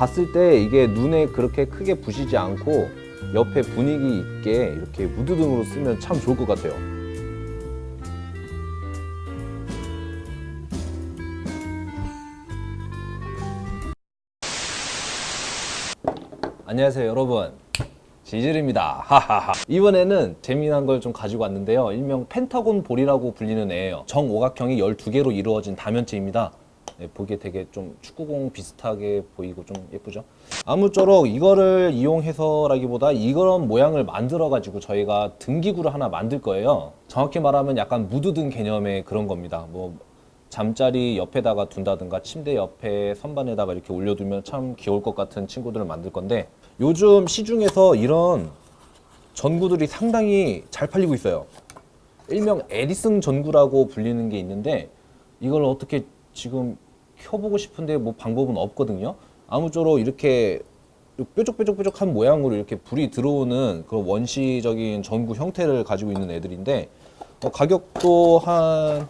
봤을 때 이게 눈에 그렇게 크게 부시지 않고 옆에 분위기 있게 이렇게 무드등으로 쓰면 참 좋을 것 같아요. 안녕하세요 여러분. 지질입니다. 하하하. 이번에는 재미난 걸 좀 가지고 왔는데요. 일명 펜타곤 볼이라고 불리는 애예요. 정오각형이 12개로 이루어진 다면체입니다 네, 보기에 되게 좀 축구공 비슷하게 보이고 좀 예쁘죠? 아무쪼록 이거를 이용해서라기보다 이런 모양을 만들어 가지고 저희가 등기구를 하나 만들 거예요. 정확히 말하면 약간 무드등 개념의 그런 겁니다. 뭐 잠자리 옆에다가 둔다든가 침대 옆에 선반에다가 이렇게 올려두면 참 귀여울 것 같은 친구들을 만들 건데 요즘 시중에서 이런 전구들이 상당히 잘 팔리고 있어요. 일명 에디슨 전구라고 불리는 게 있는데 이걸 어떻게 지금 켜보고 싶은데 뭐 방법은 없거든요. 아무쪼록 이렇게 뾰족뾰족뾰족한 모양으로 이렇게 불이 들어오는 그런 원시적인 전구 형태를 가지고 있는 애들인데 어, 가격도 한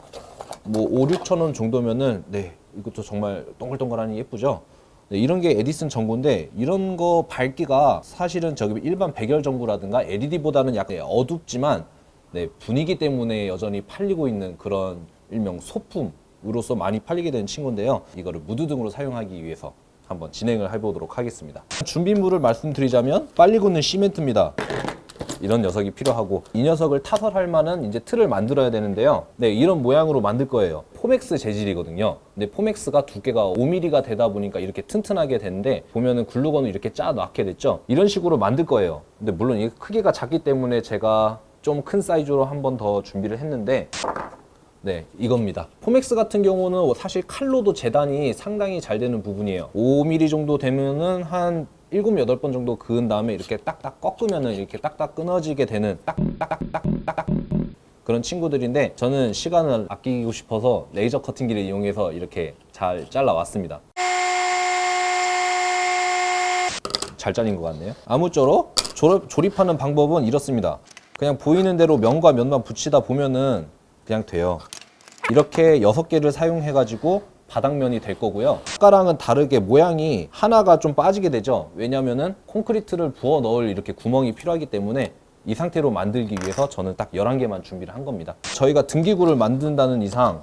뭐 5, 6천 원 정도면은 네 이것도 정말 동글동글하니 예쁘죠? 네, 이런 게 에디슨 전구인데 이런 거 밝기가 사실은 저기 일반 백열 전구라든가 LED보다는 약간 어둡지만 네, 분위기 때문에 여전히 팔리고 있는 그런 일명 소품 으로서 많이 팔리게 된 친구인데요. 이거를 무드 등으로 사용하기 위해서 한번 진행을 해보도록 하겠습니다. 준비물을 말씀드리자면 빨리 굳는 시멘트입니다. 이런 녀석이 필요하고 이 녀석을 타설할 만한 이제 틀을 만들어야 되는데요. 네 이런 모양으로 만들 거예요. 포맥스 재질이거든요. 근데 포맥스가 두께가 5mm가 되다 보니까 이렇게 튼튼하게 되는데 보면은 글루건을 이렇게 짜 놨게 됐죠? 이런 식으로 만들 거예요. 근데 물론 이게 크기가 작기 때문에 제가 좀 큰 사이즈로 한 번 더 준비를 했는데 네 이겁니다. 포맥스 같은 경우는 사실 칼로도 재단이 상당히 잘 되는 부분이에요. 5mm 정도 되면은 한 7, 8번 정도 그은 다음에 이렇게 딱딱 꺾으면은 이렇게 딱딱 끊어지게 되는 딱딱딱딱딱 그런 친구들인데 저는 시간을 아끼고 싶어서 레이저 커팅기를 이용해서 이렇게 잘 잘라 왔습니다. 잘 잘린 것 같네요. 아무쪼록 조립, 조립하는 방법은 이렇습니다. 그냥 보이는 대로 면과 면만 붙이다 보면은 그냥 돼요. 이렇게 6개를 사용해 가지고 바닥면이 될 거고요. 아까랑은 다르게 모양이 하나가 좀 빠지게 되죠. 왜냐면은 콘크리트를 부어 넣을 이렇게 구멍이 필요하기 때문에 이 상태로 만들기 위해서 저는 딱 11개만 준비를 한 겁니다. 저희가 등기구를 만든다는 이상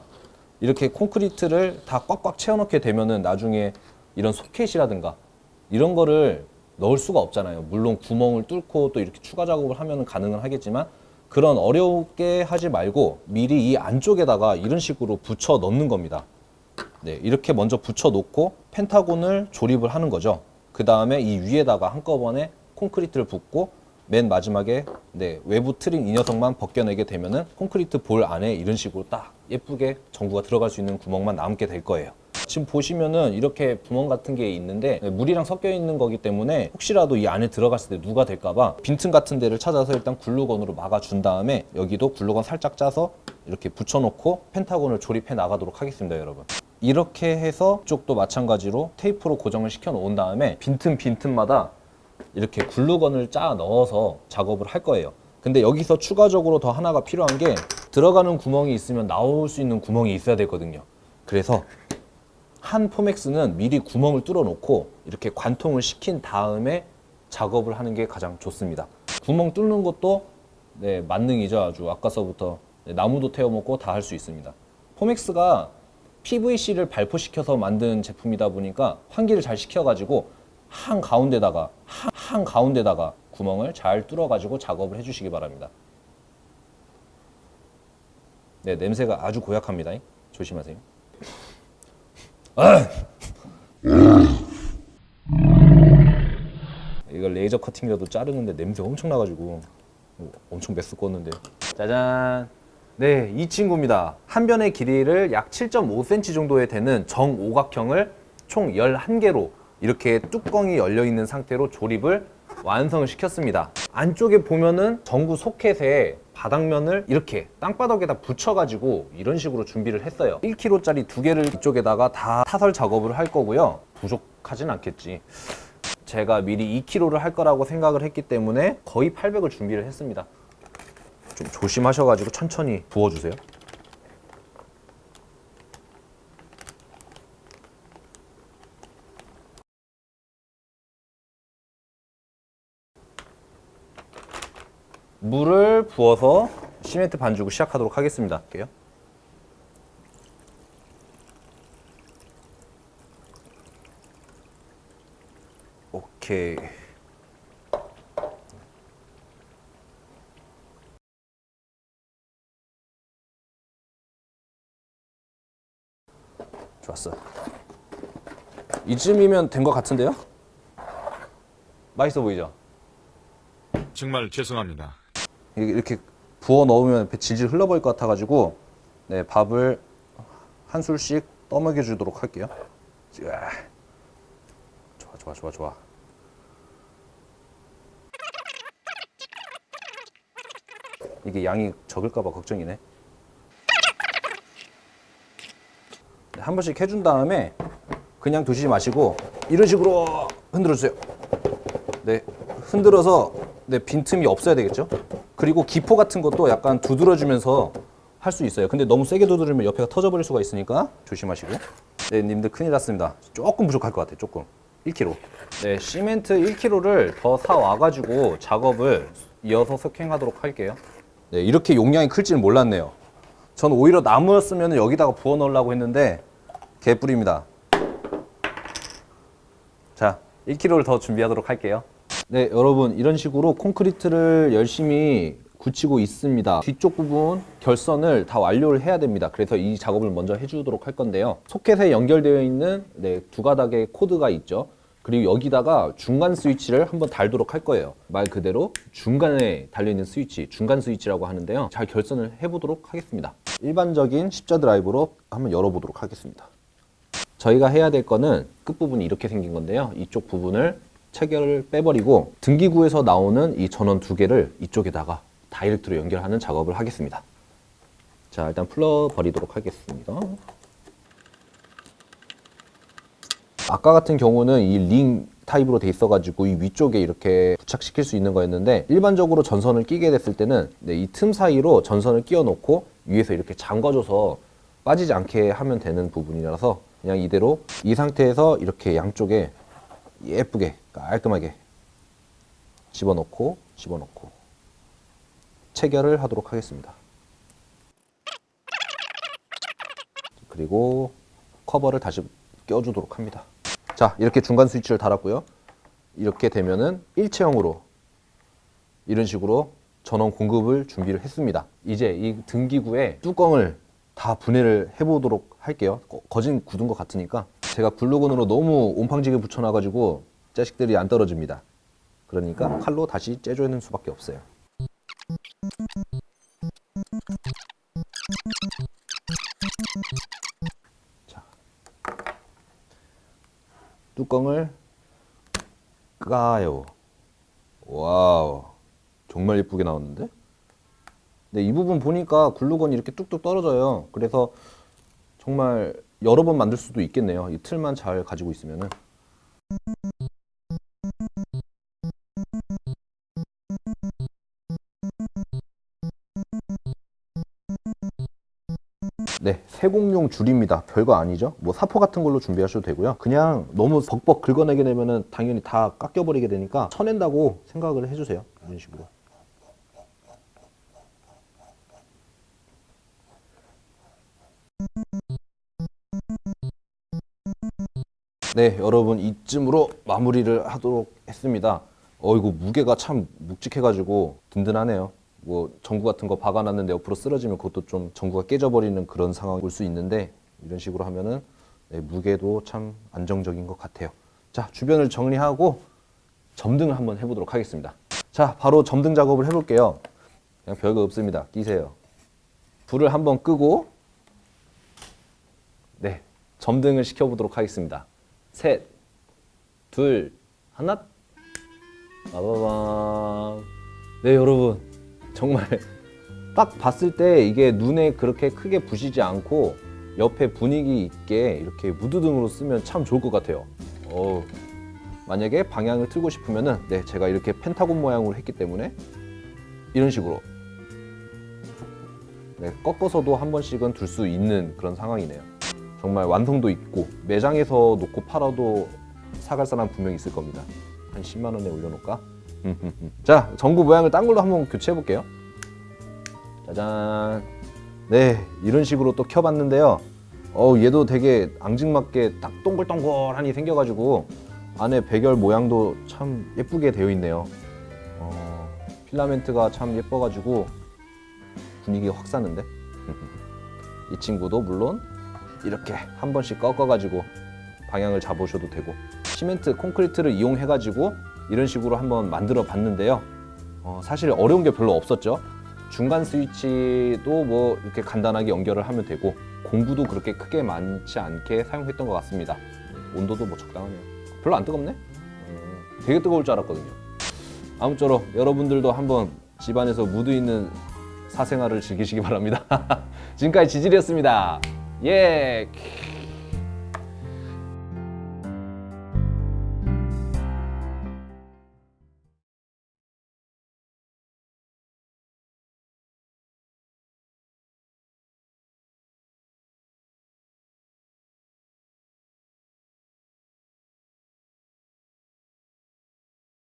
이렇게 콘크리트를 다 꽉꽉 채워 넣게 되면은 나중에 이런 소켓이라든가 이런 거를 넣을 수가 없잖아요. 물론 구멍을 뚫고 또 이렇게 추가 작업을 하면 가능은 하겠지만 그런 어렵게 하지 말고 미리 이 안쪽에다가 이런 식으로 붙여 넣는 겁니다. 네, 이렇게 먼저 붙여 놓고 펜타곤을 조립을 하는 거죠. 그 다음에 이 위에다가 한꺼번에 콘크리트를 붓고 맨 마지막에 네, 외부 트림 이 녀석만 벗겨내게 되면 은 콘크리트 볼 안에 이런 식으로 딱 예쁘게 전구가 들어갈 수 있는 구멍만 남게 될 거예요 지금 보시면은 이렇게 구멍 같은 게 있는데 물이랑 섞여 있는 거기 때문에 혹시라도 이 안에 들어갔을 때 누가 될까봐 빈틈 같은 데를 찾아서 일단 글루건으로 막아준 다음에 여기도 글루건 살짝 짜서 이렇게 붙여놓고 펜타곤을 조립해 나가도록 하겠습니다 여러분. 이렇게 해서 쪽도 마찬가지로 테이프로 고정을 시켜 놓은 다음에 빈틈 빈틈마다 이렇게 글루건을 짜 넣어서 작업을 할 거예요. 근데 여기서 추가적으로 더 하나가 필요한 게 들어가는 구멍이 있으면 나올 수 있는 구멍이 있어야 되거든요. 그래서 한 포맥스는 미리 구멍을 뚫어 놓고 이렇게 관통을 시킨 다음에 작업을 하는 게 가장 좋습니다. 구멍 뚫는 것도 네, 만능이죠 아주. 아까서부터. 네, 나무도 태워 먹고 다 할 수 있습니다. 포맥스가 PVC를 발포시켜서 만든 제품이다 보니까 환기를 잘 시켜가지고 한 가운데다가 한, 한 가운데다가 구멍을 잘 뚫어 가지고 작업을 해주시기 바랍니다. 네 냄새가 아주 고약합니다. 조심하세요 이걸 레이저 커팅이라도 자르는데 냄새 엄청 나가지고 엄청 메스꺼웠는데. 짜잔. 네, 이 친구입니다. 한 변의 길이를 약 7.5cm 정도에 되는 정오각형을 총 11개로 이렇게 뚜껑이 열려있는 상태로 조립을 완성을 시켰습니다. 안쪽에 보면은 전구 소켓에 바닥면을 이렇게 땅바닥에다 붙여가지고 이런 식으로 준비를 했어요. 1kg짜리 두 개를 이쪽에다가 다 타설 작업을 할 거고요. 부족하진 않겠지. 제가 미리 2kg를 할 거라고 생각을 했기 때문에 거의 800을 준비를 했습니다. 좀 조심하셔가지고 천천히 부어주세요. 물을 부어서 시멘트 반죽을 시작하도록 하겠습니다. 할게요. 오케이. 좋았어. 이쯤이면 된 것 같은데요? 맛있어 보이죠? 정말 죄송합니다. 이렇게- 부어 넣으면 배 질질 흘러버릴 것 같아가지고 네 밥을 한 술씩 떠먹여 주도록 할게요. 좋아 좋아 좋아 좋아. 이게 양이 적을까봐 걱정이네. 네, 한 번씩 해준 다음에 그냥 두시지 마시고 이런 식으로 흔들어 주세요. 네, 흔들어서 네, 빈틈이 없어야 되겠죠? 그리고 기포 같은 것도 약간 두드려주면서 할 수 있어요. 근데 너무 세게 두드리면 옆에가 터져버릴 수가 있으니까 조심하시고. 네, 님들 큰일 났습니다. 조금 부족할 것 같아요. 조금. 1kg. 네, 시멘트 1kg를 더 사 와가지고 작업을 이어서 석행하도록 할게요. 네, 이렇게 용량이 클지는 몰랐네요. 전 오히려 나무였으면 여기다가 부어 넣으려고 했는데 개뿔입니다. 자, 1kg를 더 준비하도록 할게요. 네, 여러분 이런 식으로 콘크리트를 열심히 굳히고 있습니다. 뒤쪽 부분 결선을 다 완료를 해야 됩니다. 그래서 이 작업을 먼저 해주도록 할 건데요. 소켓에 연결되어 있는 네, 두 가닥의 코드가 있죠. 그리고 여기다가 중간 스위치를 한번 달도록 할 거예요. 말 그대로 중간에 달려있는 스위치, 중간 스위치라고 하는데요. 잘 결선을 해보도록 하겠습니다. 일반적인 십자 드라이브로 한번 열어보도록 하겠습니다. 저희가 해야 될 거는 끝부분이 이렇게 생긴 건데요. 이쪽 부분을 체결을 빼버리고 등기구에서 나오는 이 전원 두 개를 이쪽에다가 다이렉트로 연결하는 작업을 하겠습니다. 자, 일단 풀러 버리도록 하겠습니다. 아까 같은 경우는 이 링 타입으로 돼 있어가지고 이 위쪽에 이렇게 부착시킬 수 있는 거였는데 일반적으로 전선을 끼게 됐을 때는 네, 이틈 사이로 전선을 끼워 놓고 위에서 이렇게 잠궈줘서 빠지지 않게 하면 되는 부분이라서 그냥 이대로 이 상태에서 이렇게 양쪽에 예쁘게 깔끔하게 집어넣고 집어넣고 체결을 하도록 하겠습니다. 그리고 커버를 다시 껴주도록 합니다. 자, 이렇게 중간 스위치를 달았고요. 이렇게 되면은 일체형으로 이런 식으로 전원 공급을 준비를 했습니다. 이제 이 등기구에 뚜껑을 다 분해를 해보도록 할게요. 거- 거진 굳은 것 같으니까 제가 글루건으로 너무 온팡지게 붙여놔가지고 자식들이 안 떨어집니다. 그러니까 칼로 다시 째줘는 수밖에 없어요. 자, 뚜껑을 까요. 와우, 정말 예쁘게 나왔는데? 네, 이 부분 보니까 글루건이 이렇게 뚝뚝 떨어져요. 그래서 정말 여러 번 만들 수도 있겠네요. 이 틀만 잘 가지고 있으면은. 네, 세공용 줄입니다. 별거 아니죠? 뭐 사포 같은 걸로 준비하셔도 되고요. 그냥 너무 벅벅 긁어내게 되면은 당연히 다 깎여버리게 되니까 쳐낸다고 생각을 해주세요. 이런 식으로. 네, 여러분 이쯤으로 마무리를 하도록 했습니다. 어이구 무게가 참 묵직해가지고 든든하네요. 뭐 전구 같은 거 박아놨는데 옆으로 쓰러지면 그것도 좀 전구가 깨져버리는 그런 상황이 올 수 있는데 이런 식으로 하면은 네, 무게도 참 안정적인 것 같아요. 자 주변을 정리하고 점등을 한번 해보도록 하겠습니다. 자 바로 점등 작업을 해볼게요. 그냥 별거 없습니다. 끼세요. 불을 한번 끄고 네 점등을 시켜보도록 하겠습니다. 셋, 둘, 하나. 빠바밤. 네, 여러분. 정말 딱 봤을 때 이게 눈에 그렇게 크게 부시지 않고 옆에 분위기 있게 이렇게 무드등으로 쓰면 참 좋을 것 같아요. 어 만약에 방향을 틀고 싶으면은 네, 제가 이렇게 펜타곤 모양으로 했기 때문에 이런 식으로 네, 꺾어서도 한 번씩은 둘 수 있는 그런 상황이네요. 정말 완성도 있고 매장에서 놓고 팔아도 사갈 사람 분명히 있을 겁니다. 한 10만 원에 올려놓을까? 자 전구 모양을 딴 걸로 한번 교체해 볼게요. 짜잔. 네 이런 식으로 또 켜봤는데요. 어 얘도 되게 앙증맞게 딱 동글동글하니 생겨가지고 안에 배결 모양도 참 예쁘게 되어 있네요. 어, 필라멘트가 참 예뻐가지고 분위기 확 사는데. 이 친구도 물론 이렇게 한 번씩 꺾어가지고 방향을 잡으셔도 되고 시멘트 콘크리트를 이용해가지고 이런 식으로 한번 만들어 봤는데요. 어, 사실 어려운 게 별로 없었죠. 중간 스위치도 뭐 이렇게 간단하게 연결을 하면 되고 공구도 그렇게 크게 많지 않게 사용했던 것 같습니다. 온도도 뭐 적당하네요. 별로 안 뜨겁네? 음, 되게 뜨거울 줄 알았거든요. 아무쪼록 여러분들도 한번 집안에서 무드 있는 사생활을 즐기시기 바랍니다. 지금까지 지질이었습니다. 예.